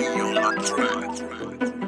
You're not right.